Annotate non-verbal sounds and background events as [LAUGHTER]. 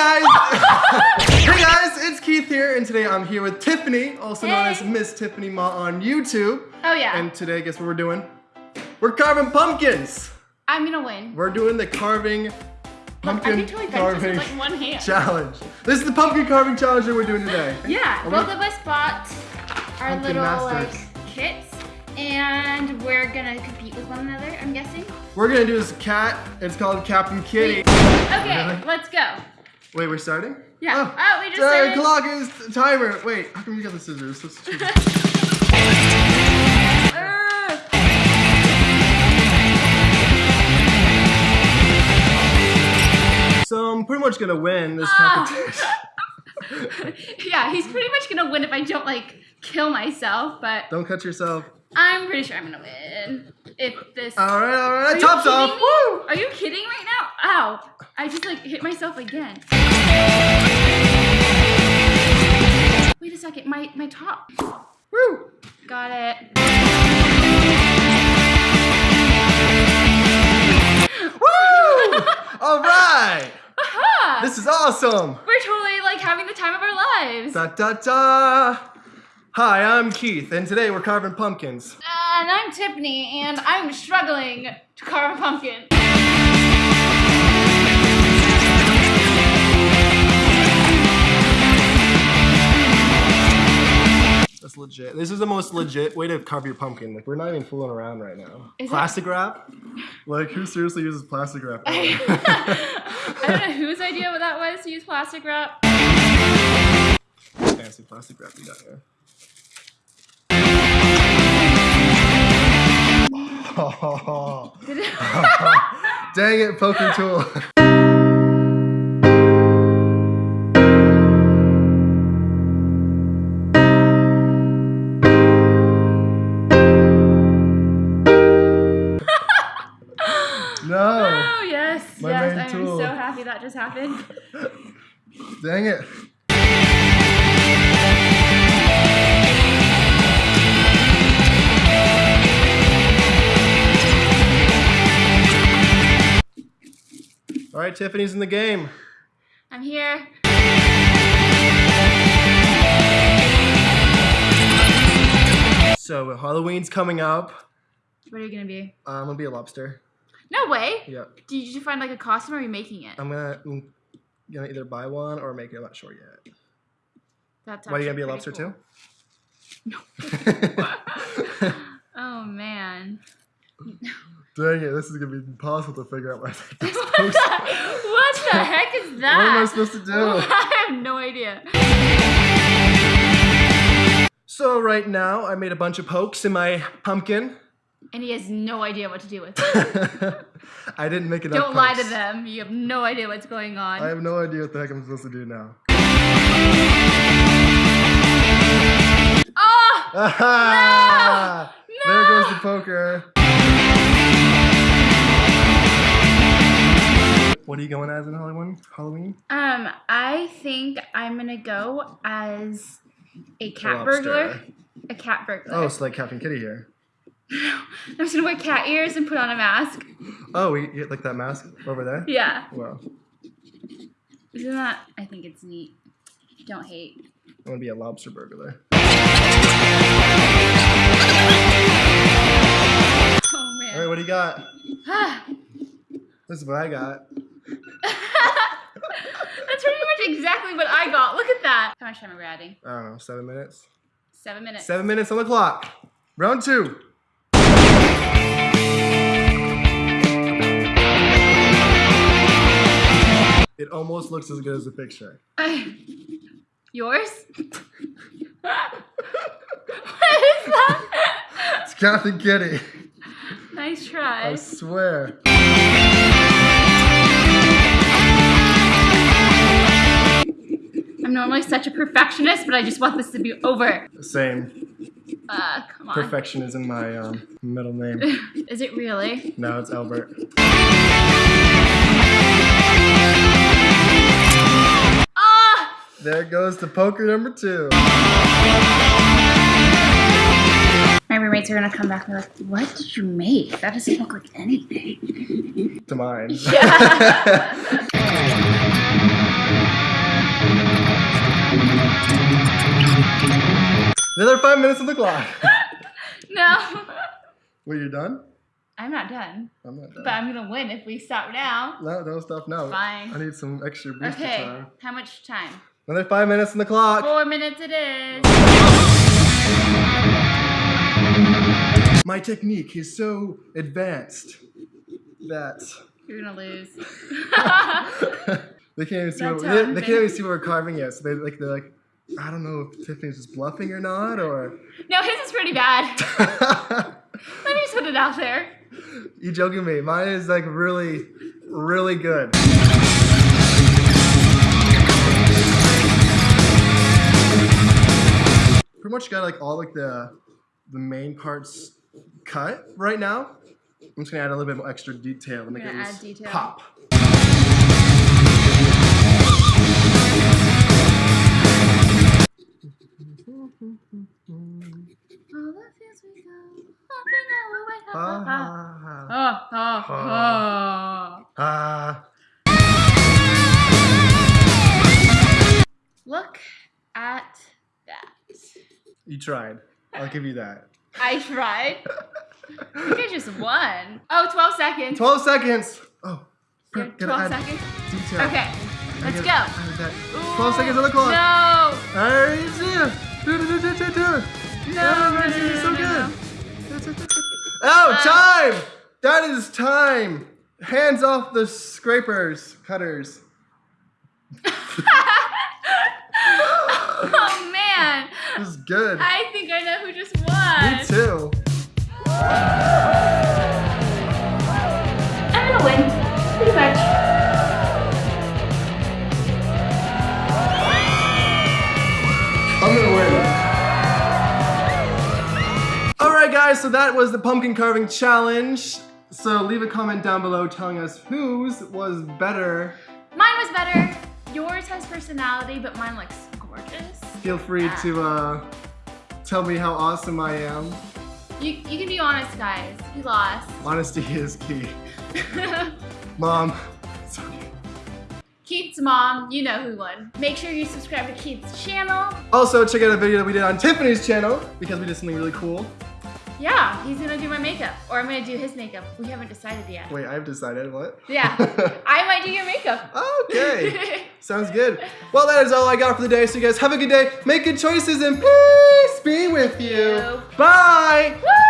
guys! [LAUGHS] hey guys, it's Keith here, and today I'm here with Tiffany, also known as Miss Tiffany Ma on YouTube. Oh yeah. And today, guess what we're doing? We're carving pumpkins! I'm gonna win. We're doing the carving pumpkin totally carving with like one hand. challenge. This is the pumpkin carving challenge that we're doing today. Yeah, both of us bought our Pumpkin little uh, masters. like kits, and we're gonna compete with one another. I'm guessing. We're gonna do this cat. It's called Captain Kitty. Okay, Really? let's go. Wait, we're starting? Yeah. Oh, oh we just the started. clock is timer. Wait, how come you got the scissors? Let's choose- [LAUGHS] so I'm pretty much gonna win this Ah. competition. [LAUGHS] yeah, he's pretty much gonna win if I don't like kill myself, but Don't cut yourself. I'm pretty sure I'm gonna win. If this. All right, all right. Tops off. Woo! Are you kidding right now? Ow! I just like hit myself again. Wait a second, my my top. Woo! Got it. Woo! all right. [LAUGHS] Aha! This is awesome. We're totally like having the time of our lives. Da da da. Hi, I'm Keith, and today we're carving pumpkins. And I'm Tiffany, and I'm struggling to carve a pumpkin. That's legit. This is the most legit way to carve your pumpkin. Like we're not even fooling around right now. Is it? plastic wrap? Like who seriously uses plastic wrap? I [LAUGHS] don't know whose idea that was to use plastic wrap. Fancy plastic wrap you got here. Oh, [LAUGHS] dang it, poker tool. [LAUGHS] no, oh yes, My yes, I'm tool. so happy that just happened. dang it. Right, Tiffany's in the game. I'm here. So Halloween's coming up. What are you gonna be? Uh, I'm gonna be a lobster. No way. Yep. Did you find like a costume or are you making it? I'm gonna I'm gonna either buy one or make it. I'm not sure yet. That's Why are you gonna be a lobster pretty too? [LAUGHS] cool. [LAUGHS] [LAUGHS] Oh man. [LAUGHS] Dang it! This is gonna be impossible to figure out what I'm [LAUGHS] what, the, to. what the heck is that? [LAUGHS] What am I supposed to do? I have no idea. So right now, I made a bunch of pokes in my pumpkin. And he has no idea what to do with it. I didn't make enough. Don't lie to them. You have no idea what's going on. I have no idea what the heck I'm supposed to do now. Oh! Aha! No! There goes the poker. What are you going as in Halloween? Halloween? Um, I think I'm gonna go as a cat lobster. burglar. A cat burglar. Oh, it's like Captain Kitty here. [LAUGHS] I'm just gonna wear cat ears and put on a mask. Oh, like that mask over there. Yeah. Well, Isn't that? I think it's neat. Don't hate. I'm gonna be a lobster burglar. Oh All right, what do you got? [SIGHS] This is what I got. Exactly what I got. Look at that. How much time are we adding? I don't know, seven minutes. Seven minutes. Seven minutes on the clock. Round two. It almost looks as good as the picture. [LAUGHS] Yours? [LAUGHS] what is that? It's Captain Kitty. nice try. I swear. I'm normally such a perfectionist, but I just want this to be over. The same. Uh, come on. Perfection is in my um, middle name. [LAUGHS] Is it really? No, it's Albert. Ah! There goes the poker number two. My roommates are gonna come back and be like, "What did you make? That doesn't look like anything." To mine. Yeah. [LAUGHS] [LAUGHS] Another five minutes on the clock. [LAUGHS] No. Wait, you're done? I'm not done. I'm not done. But I'm gonna win if we stop now. No, don't stop now. Fine. I need some extra booster Okay. time. How much time? Another five minutes on the clock. Four minutes it is. My technique is so advanced that You're gonna lose. [LAUGHS] they can't even see what they, they can't even see what we're carving yet. So they like they're like, I don't know if Tiffany's just bluffing or not, or no, his is pretty bad. [LAUGHS] Let me just put it out there. you joking me? Mine is like really, really good. Pretty much got like all like the the main parts cut right now. I'm just gonna add a little bit more extra detail to make it add detail. pop. Look at that. You tried. I'll give you that. I tried. You guys just won. Oh, 12 seconds. 12 seconds. Oh, Yeah, gotta 12 add seconds. Detail. Okay, I let's gotta go. add that. 12 seconds on the clock. No. There it is. Do, No, Oh, no, this no, is no, so no, good. no. Time! That is time. Hands off the scrapers, cutters. [LAUGHS] oh man, This is good. I think I know who just won. Me too. [LAUGHS] that was the pumpkin carving challenge. So leave a comment down below telling us whose was better. Mine was better. Yours has personality, but mine looks gorgeous. Feel free to uh, tell me how awesome I am. You, you can be honest, guys. You lost. [LAUGHS] Honesty is key. [LAUGHS] Mom. Keith's mom, you know who won. Make sure you subscribe to Keith's channel. Also, check out a video that we did on Tiffany's channel because we did something really cool. Yeah, he's gonna do my makeup, or I'm gonna do his makeup. We haven't decided yet. Wait, I've decided what? Yeah, [LAUGHS] I might do your makeup. okay. [LAUGHS] Sounds good. Well, that is all I got for the day. So you guys have a good day. Make good choices and peace be with you. you. Bye. Woo!